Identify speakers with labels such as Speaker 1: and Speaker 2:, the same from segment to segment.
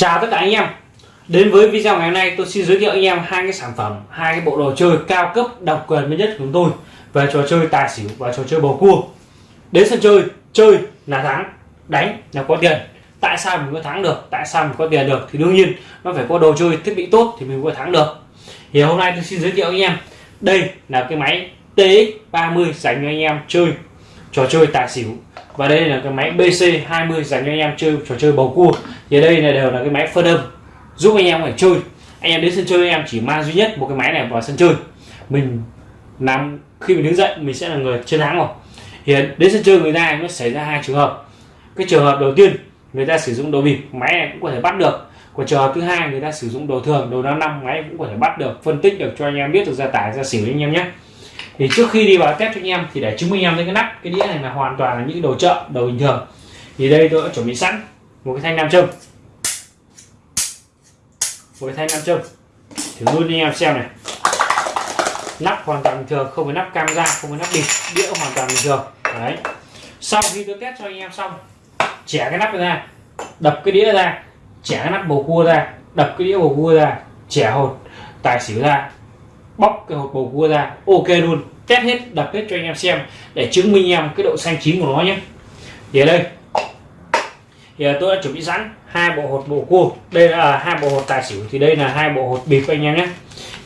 Speaker 1: Chào tất cả anh em. Đến với video ngày hôm nay, tôi xin giới thiệu anh em hai cái sản phẩm, hai cái bộ đồ chơi cao cấp độc quyền mới nhất của chúng tôi. Về trò chơi tài xỉu và trò chơi bầu cua. Đến sân chơi chơi là thắng, đánh là có tiền. Tại sao mình có thắng được, tại sao mình có tiền được? Thì đương nhiên, nó phải có đồ chơi thiết bị tốt thì mình có thắng được. Thì hôm nay tôi xin giới thiệu anh em. Đây là cái máy TX30 dành cho anh em chơi trò chơi tài xỉu. Và đây là cái máy BC20 dành cho anh em chơi trò chơi bầu cua. Thì đây là đều là cái máy phân âm, giúp anh em phải chơi. Anh em đến sân chơi, anh em chỉ mang duy nhất một cái máy này vào sân chơi. Mình làm, khi mình đứng dậy, mình sẽ là người chiến thắng rồi. Hiện đến sân chơi người ta nó xảy ra hai trường hợp. Cái trường hợp đầu tiên, người ta sử dụng đồ bịp, máy này cũng có thể bắt được. Còn trường hợp thứ hai, người ta sử dụng đồ thường, đồ năm năm, máy cũng có thể bắt được, phân tích được cho anh em biết được ra tải ra xỉu anh em nhé thì trước khi đi vào test cho anh em, thì để chứng minh em thấy cái nắp, cái đĩa này là hoàn toàn là những đồ chợ, đồ bình thường. Thì đây tôi đã chuẩn bị sẵn một cái thanh nam châm. Một cái thanh nam châm. Thử luôn anh em xem này. Nắp hoàn toàn bình thường, không phải nắp cam ra không phải nắp bịt, đĩa hoàn toàn bình thường. Đấy. Sau khi tôi test cho anh em xong, trẻ cái nắp ra, đập cái đĩa ra, trẻ cái nắp bầu cua ra, đập cái đĩa bầu cua ra, trẻ hột tài xỉu ra, bóc cái hột bầu cua ra, ok luôn test hết đập hết cho anh em xem, để chứng minh em cái độ xanh chín của nó nhé. Thì ở đây, thì tôi đã chuẩn bị sẵn hai bộ hột bầu cua. Đây là à, hai bộ hột tài xỉu, thì đây là hai bộ hột bịp anh em nhé.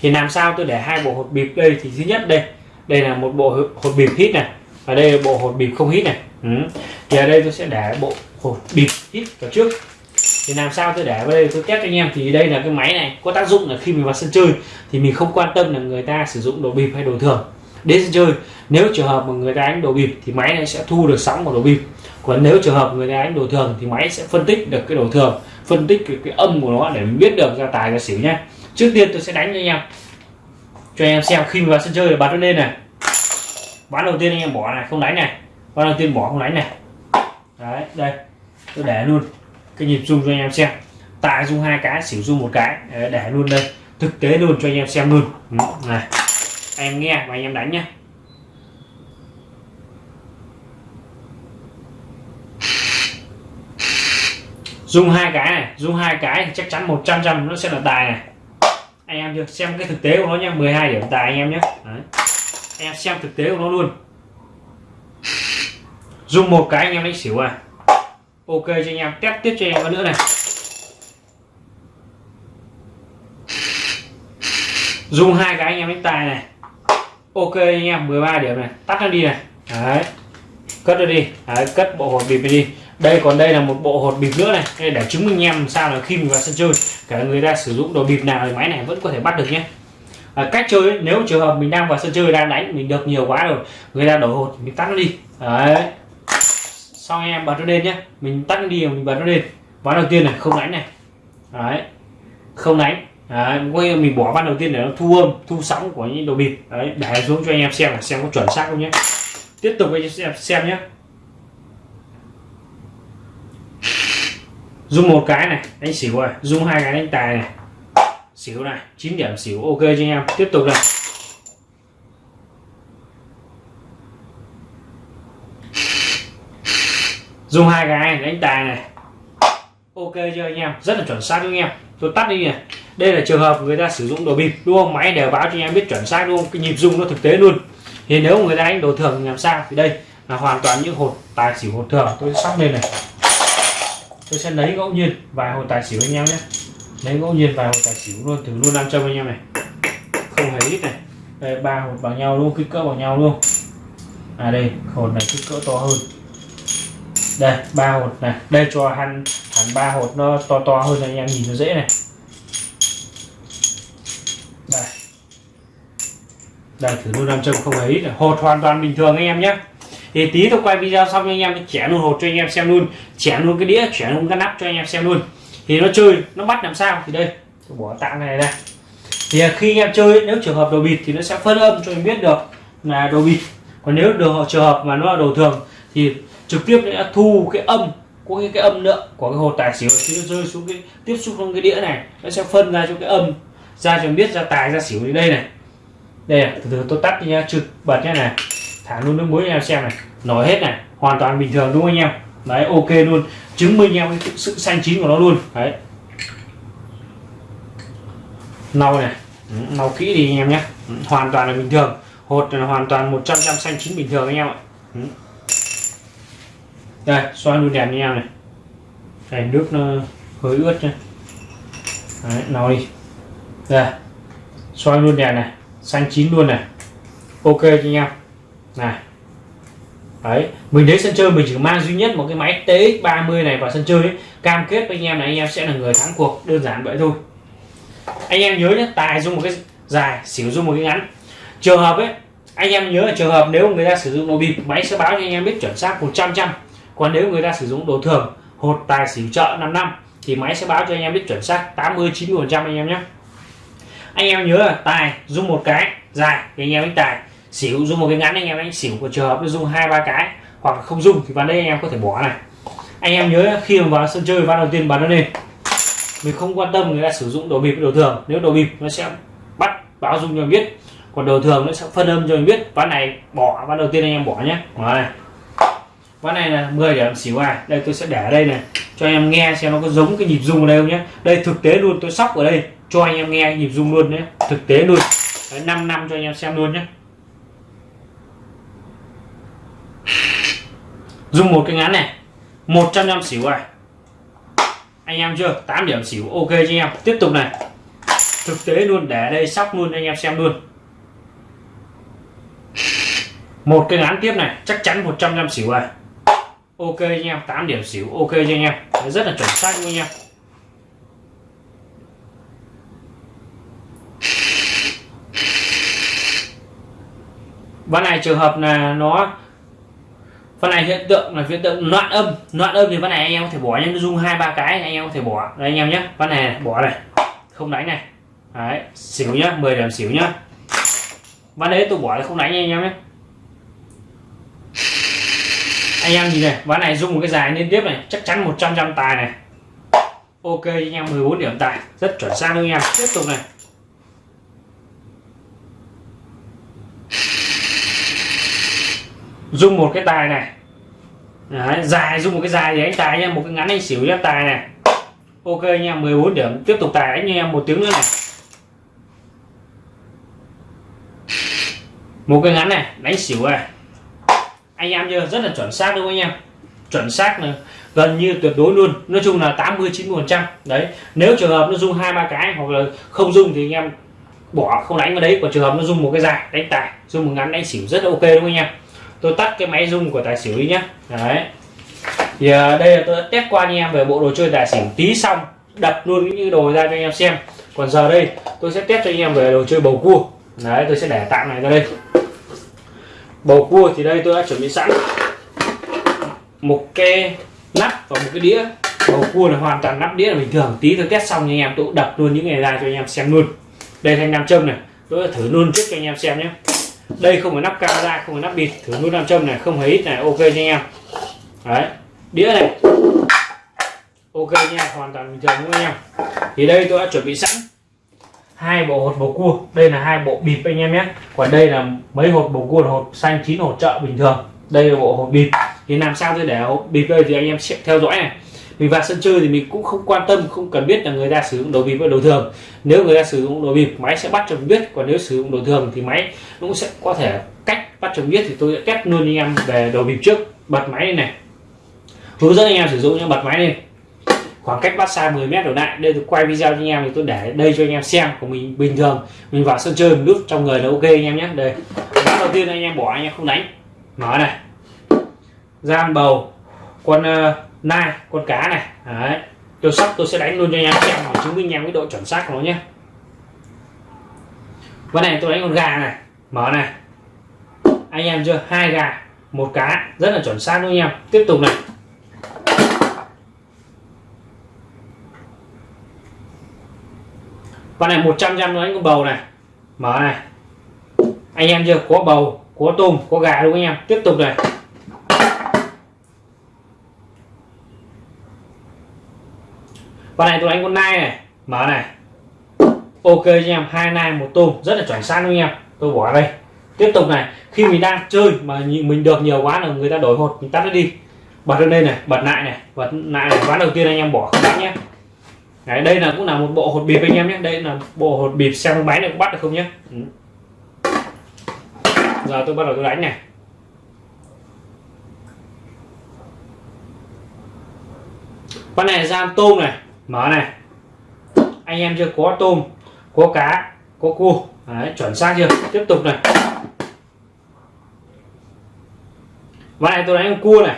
Speaker 1: Thì làm sao tôi để hai bộ hột bịp đây? Thì thứ nhất đây đây là một bộ hột bịp hít này, và đây là bộ hột bịp không hít này. Ừ. thì ở đây tôi sẽ để bộ hột bịp hít vào trước. Thì làm sao tôi để vào đây tôi test cho anh em, thì đây là cái máy này, có tác dụng là khi mình vào sân chơi, thì mình không quan tâm là người ta sử dụng đồ bịp hay đồ thường đến sân chơi. Nếu trường hợp mà người ta đánh đồ bịp thì máy này sẽ thu được sóng của đồ bịp. Còn nếu trường hợp người ta đánh đồ thường thì máy sẽ phân tích được cái đồ thường phân tích cái, cái âm của nó để biết được ra tài ra xỉu nhé trước tiên tôi sẽ đánh cho anh em cho anh em xem khi vào sân chơi là bật nó lên này. Bán đầu tiên anh em bỏ này không đánh này. Bán đầu tiên bỏ không đánh này. Đấy đây tôi để luôn cái nhịp rung cho anh em xem. Tài rung hai cái xỉu rung một cái. Để luôn đây. Thực tế luôn cho anh em xem luôn. Ừ, này em nghe, và anh em đánh nhé dùng hai cái này dùng hai cái thì chắc chắn 100 trăm nó sẽ là tài này. Anh em chưa? Xem cái thực tế của nó nha 12 điểm tài anh em nhé Đấy. anh em xem thực tế của nó luôn. Dùng một cái anh em đánh xỉu à. Ok cho anh em, test tiếp cho anh em nữa này. Dùng hai cái anh em đánh tài này ok anh em 13 điểm này. Tắt nó đi này. Đấy. Cất nó đi. Đấy, cất bộ hột bịp đi. Đây còn đây là một bộ hột bịp nữa này. Để chứng minh em sao là khi mình vào sân chơi cả người ta sử dụng đồ bịp nào thì máy này vẫn có thể bắt được nhé. À, cách chơi nếu trường hợp mình đang vào sân chơi đang đánh mình được nhiều quá rồi người ta đổ hột mình tắt nó đi. Đấy. Xong em bật nó lên nhé. Mình tắt nó đi mình bật nó lên. Ván đầu tiên này không đánh này. Đấy. Không đánh đấy, quay mình bỏ ván đầu tiên để nó thu âm thu sóng của những đồ bịp đấy để xuống cho anh em xem là xem có chuẩn xác không nhé. Tiếp tục anh em xem nhé. Dùng một cái này đánh xỉu rồi. Dùng hai cái đánh tài này. Xỉu này 9 điểm xỉu ok cho anh em? Tiếp tục này dùng hai cái này đánh tài này. Ok cho anh em? Rất là chuẩn xác anh em. Tôi tắt đi này đây là trường hợp người ta sử dụng đồ bịp, đúng không? Máy đều báo cho anh em biết chuẩn xác, đúng không? Cái nhịp dung nó thực tế luôn. Thì nếu người ta đánh đồ thường làm sao? Thì đây là hoàn toàn những hột, tài xỉu hột thường. Tôi sắp lên này. Tôi sẽ lấy ngẫu nhiên vài hột tài xỉu anh em nhé. Lấy ngẫu nhiên vài hột tài xỉu luôn, thử luôn nam châm anh em này. Không hề ít này. Đây, ba hột bằng nhau luôn kích cỡ bằng nhau luôn à đây, hột này kích cỡ to hơn. Đây, ba hột này. Đây, cho hẳn hẳn ba hột nó to to hơn anh em nhìn nó dễ này. Đây thử luôn nam châm không ấy hột hoàn toàn bình thường anh em nhé. Thì tí tôi quay video xong cho anh em chẻ luôn hột cho anh em xem luôn. Chẻ luôn cái đĩa chẻ luôn cái nắp cho anh em xem luôn. Thì nó chơi nó bắt làm sao? Thì đây tôi bỏ tạm này ra. Thì à, khi anh em chơi nếu trường hợp đồ bịt thì nó sẽ phân âm cho anh biết được là đồ bịt. Còn nếu đồ trường hợp mà nó là đồ thường thì trực tiếp nó thu cái âm của cái, cái âm lượng của cái hột tài xỉu. Khi nó rơi xuống cái tiếp xúc trong cái đĩa này. Nó sẽ phân ra cho cái âm ra cho biết ra tài ra xỉu đến đây này đây này, từ từ tôi tắt đi nha trực bật nhé này. Thả luôn nước muối anh em xem này. Nổi hết này hoàn toàn bình thường đúng không anh em? Đấy ok luôn. Chứng minh em cái sự xanh chín của nó luôn. Đấy. Nâu này. Ừ, nâu kỹ thì anh em nhé ừ, hoàn toàn là bình thường. Hột là hoàn toàn 100 trăm xanh chín bình thường anh em ạ. Ừ. Đây xoay luôn đèn anh em này. Đây nước nó hơi ướt nhé Đấy, nấu đi. Đây xoay luôn đèn này xanh chín luôn này. Ok cho anh em. Này. Đấy, mình đến sân chơi mình chỉ mang duy nhất một cái máy TX30 này vào sân chơi ấy. cam kết với anh em là anh em sẽ là người thắng cuộc, đơn giản vậy thôi. Anh em nhớ nhé, tài dùng một cái dài, xỉu dùng một cái ngắn. Trường hợp ấy, anh em nhớ là trường hợp nếu người ta sử dụng đồ bịp, máy sẽ báo cho anh em biết chuẩn xác 100 trăm còn nếu người ta sử dụng đồ thường, hột, tài, xỉu trợ 5 năm, thì máy sẽ báo cho anh em biết chuẩn xác 80 90 phần trăm anh em nhé anh em nhớ là tài, dùng một cái, dài thì anh em đánh tài. Xỉu, dùng một cái ngắn anh em đánh xỉu. Của trường hợp dùng hai, ba cái, hoặc không dùng thì vào đây anh em có thể bỏ này. Anh em nhớ khi mà vào sân chơi ván đầu tiên bắn nó lên. Mình không quan tâm người ta sử dụng đồ bịp, đồ thường. Nếu đồ bịp, nó sẽ bắt báo dung cho mình biết. Còn đồ thường, nó sẽ phân âm cho mình biết. Ván này bỏ, ván đầu tiên anh em bỏ nhé. Bỏ này ván này là 10 điểm, xỉu à đây, tôi sẽ để ở đây này. Cho em nghe xem nó có giống cái nhịp rung ở đây không nhé. Đây, thực tế luôn, tôi sóc ở đây cho anh em nghe nhịp rung luôn nhé. Thực tế luôn. Đấy, 5 năm cho anh em xem luôn nhé. Dùng một cái ngắn này. 100 năm xỉu à anh em chưa? 8 điểm xỉu. Ok cho anh em. Tiếp tục này. Thực tế luôn. Để đây sóc luôn anh em xem luôn. Một cái ngắn tiếp này. Chắc chắn 100 năm xỉu à ok anh em. 8 điểm xỉu. Ok cho anh em. Đấy, rất là chuẩn xác luôn anh em. Này trường hợp là nó phần này hiện tượng là hiện tượng loạn âm. Loạn âm thì phần này anh em có thể bỏ nhưng dung hai, ba cái anh em có thể bỏ. Đây anh em nhé. Phần này bỏ này. Không đánh này. Đấy, xỉu nhá 10 điểm xỉu nhá. Ván đấy tôi bỏ là không đánh anh em nhé. Anh em nhìn này ván này dùng một cái dài liên tiếp này. Chắc chắn 100 trăm tài này. Ok, anh em 14 điểm tài. Rất chuẩn xác anh em. Tiếp tục này. Dùng một cái tài này. Đấy, dài dùng một cái dài thì anh tài nha một cái ngắn anh xỉu cho tài này. Ok nha 14 điểm. Tiếp tục tài anh em một tiếng nữa này. Một cái ngắn này đánh xỉu này. Anh em chưa rất là chuẩn xác đúng không anh em? Chuẩn xác này. Gần như tuyệt đối luôn. Nói chung là 80 90 phần trăm. Đấy nếu trường hợp nó dùng hai ba cái hoặc là không dùng thì anh em bỏ không đánh vào đấy. Còn trường hợp nó dùng một cái dài đánh tài dùng một ngắn đánh xỉu rất ok đúng không anh em? Tôi tắt cái máy rung của tài xỉu đi nhá, đấy. Thì à, đây là tôi đã test qua anh em về bộ đồ chơi tài xỉu tí xong đập luôn những đồ ra cho anh em xem. Còn giờ đây tôi sẽ test cho anh em về đồ chơi bầu cua. Đấy tôi sẽ để tạm này ra đây. Bầu cua thì đây tôi đã chuẩn bị sẵn. Một cái nắp và một cái đĩa. Bầu cua là hoàn toàn nắp đĩa là bình thường. Tí tôi test xong anh em tôi đập luôn những ngày ra cho anh em xem luôn. Đây thanh nam châm này. Tôi đã thử luôn trước cho anh em xem nhé đây không phải nắp camera, không phải nắp bịt, thử nút nam châm này, không hề ít này, ok cho anh em. Đấy, đĩa này. Ok nha, hoàn toàn bình thường đúng anh em. Thì đây tôi đã chuẩn bị sẵn hai bộ hột bầu cua. Đây là hai bộ bịp anh em nhé. Còn đây là mấy hột bầu cua là hột xanh, chín hột chợ bình thường. Đây là bộ hột bịp. Thì làm sao tôi để hột bịp đây thì anh em sẽ theo dõi này mình vào sân chơi thì mình cũng không quan tâm không cần biết là người ta sử dụng đồ bịp hay đồ thường. Nếu người ta sử dụng đồ bịp máy sẽ bắt cho mình biết. Còn nếu sử dụng đồ thường thì máy cũng sẽ có thể cách bắt cho mình biết. Thì tôi sẽ test luôn anh em về đồ bịp trước. Bật máy này, này. Hướng dẫn anh em sử dụng nhé bật máy lên. Khoảng cách bắt xa 10 mét đổ lại. Đây tôi quay video cho anh em thì tôi để đây cho anh em xem. Của mình bình thường mình vào sân chơi mình đút trong người là ok anh em nhé. Đây. Ván đầu tiên anh em bỏ anh em không đánh. Mở này. Gian bầu. Con uh, ờ, nai con cá này. Đấy, tôi sắp tôi sẽ đánh luôn cho anh em xem để chứng minh anh em cái độ chuẩn xác của nó nhé. Con này, tôi đánh con gà này. Mở này. Anh em chưa? Hai gà, một cá. Rất là chuẩn xác luôn anh em. Tiếp tục này. Con này 100 trăm nó đánh con bầu này. Mở này. Anh em chưa? Có bầu, có tôm, có gà đúng không anh em. Tiếp tục này. Con này tôi đánh con nai này. Mở này. Ok cho em hai nai một tôm. Rất là chuẩn xác luôn em. Tôi bỏ đây. Tiếp tục này. Khi mình đang chơi mà mình được nhiều quá là người ta đổi hột mình tắt nó đi. Bật lên đây này bật lại này bật lại này. Ván đầu tiên anh em bỏ không nhé. Đấy, đây là cũng là một bộ hột bịp anh em nhé. Đây là bộ hột bịp xem máy này cũng bắt được không nhé. Ừ. giờ tôi bắt đầu tôi đánh này. Con này giam tôm này mở này. Anh em chưa? Có tôm có cá có cua. Đấy, chuẩn xác chưa? Tiếp tục này. Và này tôi đánh con cua này.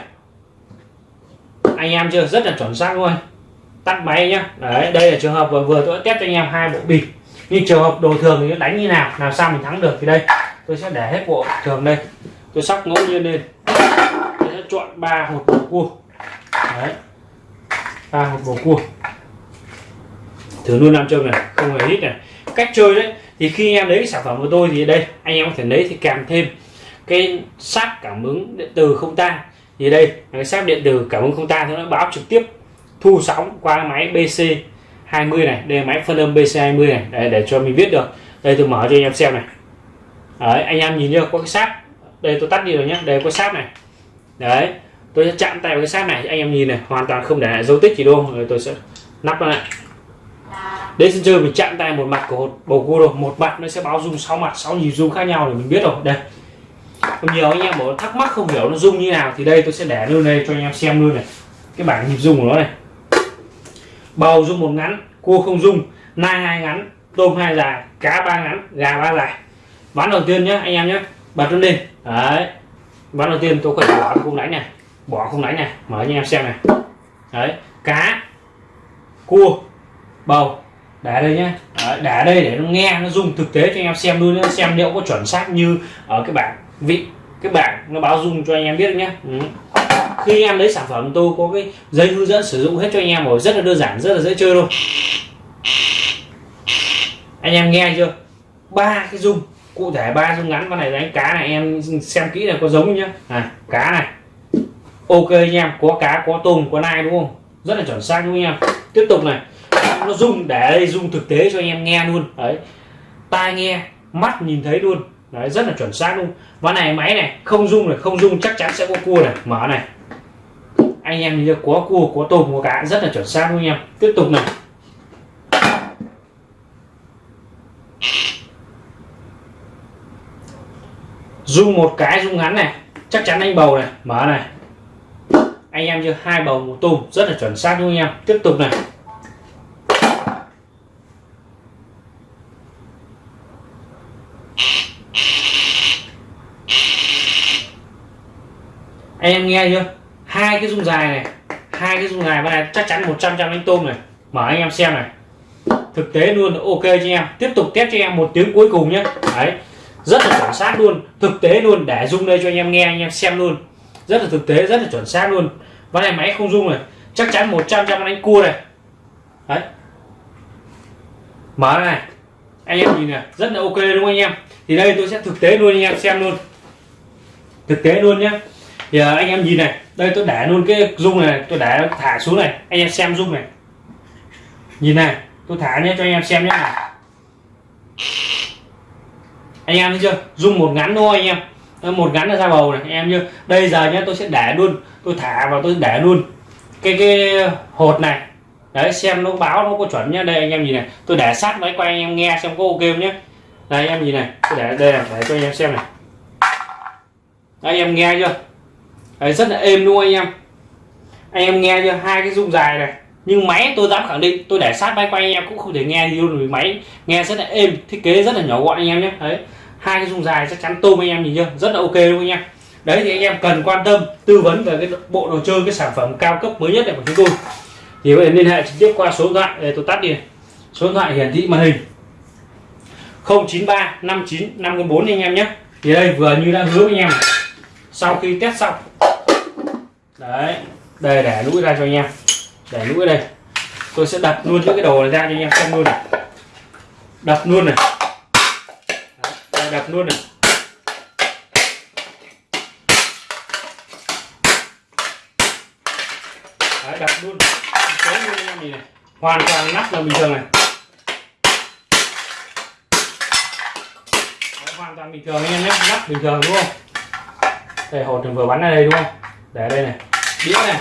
Speaker 1: Anh em chưa? Rất là chuẩn xác luôn. Tắt máy nhá. Đấy đây là trường hợp vừa vừa tôi đã test cho anh em hai bộ bịp. Nhưng trường hợp đồ thường thì đánh như nào làm sao mình thắng được thì đây. Tôi sẽ để hết bộ thường đây. Tôi sóc ngẫu nhiên lên. Tôi sẽ chọn ba hột bầu cua. Đấy. Ba hột bầu cua thử luôn nam châm này không hề hít này. Cách chơi đấy thì khi em lấy sản phẩm của tôi thì đây anh em có thể lấy thì kèm thêm cái sáp cảm ứng điện từ không tan. Thì đây cái sáp điện từ cảm ứng không tan nó báo trực tiếp thu sóng qua máy BC 20 này. Đây là máy phân âm BC 20 này để, để cho mình biết được. Đây tôi mở cho anh em xem này. Đấy anh em nhìn chưa? Có cái sáp. Đây tôi tắt đi rồi nhé đây có sáp này. Đấy tôi sẽ chạm tay vào cái sáp này anh em nhìn này hoàn toàn không để lại dấu tích gì đâu. Rồi tôi sẽ nắp nó lại đến sân chơi mình chạm tay một mặt của bầu cua rồi. Một mặt nó sẽ báo dung sáu mặt, sáu nhịp dung khác nhau để mình biết rồi. Đây. Còn nhiều anh em bảo thắc mắc không hiểu nó dung như nào thì đây tôi sẽ để luôn đây cho anh em xem luôn này. Cái bảng nhịp dung của nó này. Bầu dung một ngắn, cua không dung nai hai ngắn, tôm hai dài, cá ba ngắn, gà ba dài. Ván đầu tiên nhé anh em nhé bật nó lên. Đấy. Ván đầu tiên tôi phải bỏ không đánh này. Bỏ không đánh này. Mở cho anh em xem này. Đấy. Cá, cua, bầu để đây nhé để đây để nó nghe nó dùng thực tế cho anh em xem luôn nhé xem liệu có chuẩn xác như ở cái bảng vị cái bảng nó báo dung cho anh em biết nhé ừ. khi em lấy sản phẩm tôi có cái giấy hướng dẫn sử dụng hết cho anh em rồi. Rất là đơn giản rất là dễ chơi luôn anh em nghe chưa? Ba cái dung cụ thể ba dung ngắn. Con này đánh cá này em xem kỹ là có giống nhá. À, cá này. Ok anh em có cá có tôm có nai đúng không? Rất là chuẩn xác đúng không anh em? Tiếp tục này nó rung để đây rung thực tế cho anh em nghe luôn. Đấy. Tai nghe, mắt nhìn thấy luôn. Đấy, rất là chuẩn xác luôn. Ván này, máy này, không rung này, không rung, chắc chắn sẽ có cua này. Mở này. Anh em nhìn có cua, có tôm, có cá, rất là chuẩn xác luôn anh em. Tiếp tục này. Rung một cái, rung ngắn này. Chắc chắn anh bầu này. Mở này. Anh em chưa? Hai bầu, một tôm. Rất là chuẩn xác luôn anh em. Tiếp tục này. Anh em nghe chưa? Hai cái dung dài này, hai cái dung dài này chắc chắn 100 trăm đánh tôm này. Mở anh em xem này. Thực tế luôn ok cho em. Tiếp tục test cho em một tiếng cuối cùng nhé. Đấy, rất là chuẩn xác luôn. Thực tế luôn, để dung đây cho anh em nghe, anh em xem luôn. Rất là thực tế, rất là chuẩn xác luôn. Ván này máy không dung này. Chắc chắn 100 trăm đánh cua này. Đấy. Mở này. Anh em nhìn này, rất là ok đúng không anh em? Thì đây tôi sẽ thực tế luôn anh em, xem luôn. Thực tế luôn nhé giờ à, anh em nhìn này đây tôi để luôn cái dung này tôi để thả xuống này anh em xem dung này. Nhìn này tôi thả nhé cho anh em xem nhé này. Anh em thấy chưa? Dung một ngắn thôi anh em. Một ngắn là ra bầu này anh em chưa đây giờ nhé tôi sẽ để luôn tôi thả vào tôi để luôn cái cái hột này. Đấy xem nó báo nó có chuẩn nhá đây anh em nhìn này tôi để sát máy quay anh em nghe xem có ok không nhé. Đây anh em nhìn này tôi để đây là để cho anh em xem này. Đây, anh em nghe chưa? Đấy, rất là êm luôn anh em. Anh em nghe chưa? Hai cái rung dài này. Nhưng máy tôi dám khẳng định tôi để sát máy quay anh em cũng không thể nghe gì luôn vì máy nghe rất là êm thiết kế rất là nhỏ gọn anh em nhé. Đấy hai cái rung dài chắc chắn tôm anh em nhìn chưa? Rất là ok luôn anh em. Đấy thì anh em cần quan tâm tư vấn về cái bộ đồ chơi cái sản phẩm cao cấp mới nhất này của chúng tôi. Thì có thể liên hệ trực tiếp qua số điện thoại để tôi tắt đi số điện thoại hiển thị màn hình. 093 59 54 anh em nhé. Thì đây vừa như đã hứa với anh em sau khi test xong đấy đây để lũi ra cho anh em. Để lũi đây. Tôi sẽ đặt luôn những cái đồ này ra cho anh em xem luôn này. Đặt luôn này. Đấy, đặt luôn này. Đấy, đặt luôn số luôn anh em nhìn này. Hoàn toàn nắp là bình thường này. Đấy, hoàn toàn bình thường anh em nhé. Nắp bình thường đúng không? Đây hột vừa bắn ra đây đúng không? Để đây này đĩa này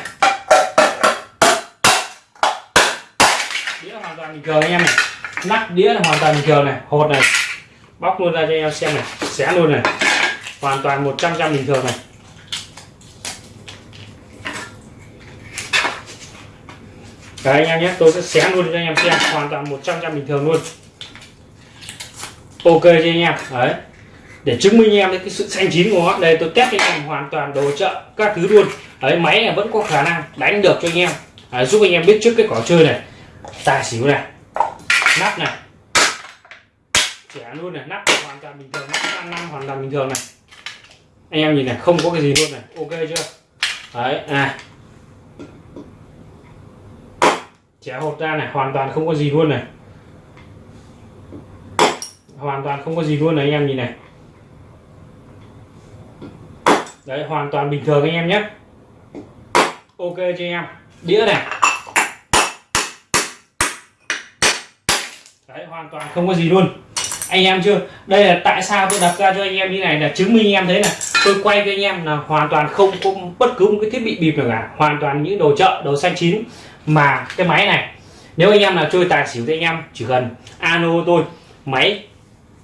Speaker 1: đĩa hoàn toàn bình thường anh em này nắp đĩa là hoàn toàn bình thường này hột này bóc luôn ra cho anh em xem này xé luôn này hoàn toàn 100 trăm bình thường này Đấy anh em nhé, tôi sẽ xé luôn cho anh em xem hoàn toàn 100 trăm bình thường luôn. Ok cho anh em. Đấy. Để chứng minh anh em cái sự xanh chín của nó. Đây tôi test cho anh em hoàn toàn đồ chợ các thứ luôn. Đấy máy này vẫn có khả năng đánh được cho anh em. à, giúp anh em biết trước cái cỏ chơi này. Tài xỉu này. Nắp này. trẻ luôn này, nắp hoàn toàn bình thường, nắp năm hoàn toàn bình thường này. Anh em nhìn này, không có cái gì luôn này. Ok chưa? Đấy, à trẻ hột ra này hoàn toàn không có gì luôn này hoàn toàn không có gì luôn này anh em nhìn này đấy hoàn toàn bình thường anh em nhé ok cho anh em. Đĩa này. Đấy, hoàn toàn không có gì luôn. Anh em chưa? Đây là tại sao tôi đặt ra cho anh em như này là chứng minh anh em thấy là tôi quay cho anh em là hoàn toàn không có bất cứ một cái thiết bị bịp nào cả. Hoàn toàn những đồ chợ, đồ xanh chín. Mà cái máy này, nếu anh em là chơi tài xỉu thì anh em chỉ cần ano tôi. Máy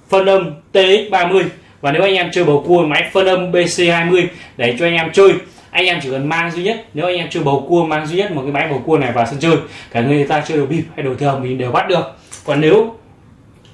Speaker 1: phân âm TX30 và nếu anh em chơi bầu cua, máy phân âm BC20 để cho anh em chơi anh em chỉ cần mang duy nhất nếu anh em chơi bầu cua mang duy nhất một cái máy bầu cua này vào sân chơi cả người ta chơi đồ bịp hay đồ thường mình đều bắt được. Còn nếu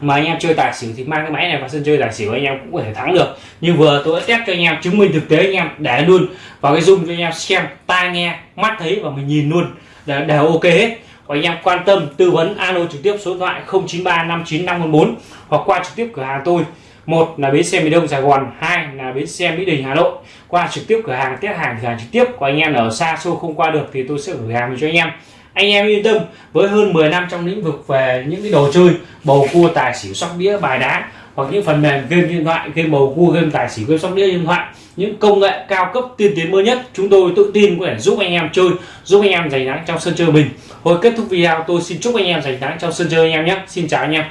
Speaker 1: mà anh em chơi tài xỉu thì mang cái máy này vào sân chơi tài xỉu anh em cũng có thể thắng được. Như vừa tôi đã test cho anh em chứng minh thực tế anh em để luôn vào cái zoom cho anh em xem tai nghe mắt thấy và mình nhìn luôn đều, đều ok hết. Và anh em quan tâm tư vấn alo trực tiếp số điện thoại 09359514 hoặc qua trực tiếp cửa hàng tôi một là bến xe miền đông sài gòn, hai là bến xe mỹ đình hà nội. Qua trực tiếp cửa hàng, test hàng, cửa hàng trực tiếp của anh em ở xa xôi không qua được thì tôi sẽ gửi hàng cho anh em. Anh em yên tâm, với hơn 10 năm trong lĩnh vực về những cái đồ chơi, bầu cua, tài xỉu, sóc đĩa, bài đá, hoặc những phần mềm game điện thoại, game bầu cua, game tài xỉu, game sóc đĩa, điện thoại, những công nghệ cao cấp, tiên tiến mới nhất, chúng tôi tự tin có thể giúp anh em chơi, giúp anh em giành thắng trong sân chơi mình. Hồi kết thúc video, tôi xin chúc anh em giành thắng trong sân chơi anh em nhé. Xin chào anh em.